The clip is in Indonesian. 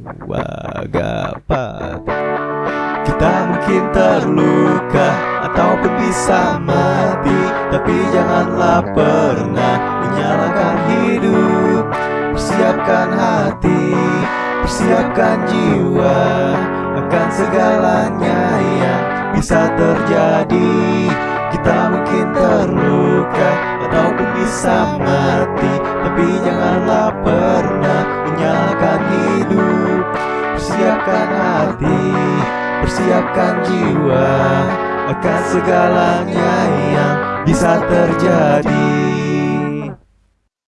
Wagapat Kita mungkin terluka Ataupun bisa mati Tapi janganlah pernah Menyalahkan hidup. Persiapkan hati Persiapkan jiwa Akan segalanya yang bisa terjadi. Kita mungkin terluka Ataupun bisa mati Persiapkan hati Persiapkan jiwa Akan segalanya yang bisa terjadi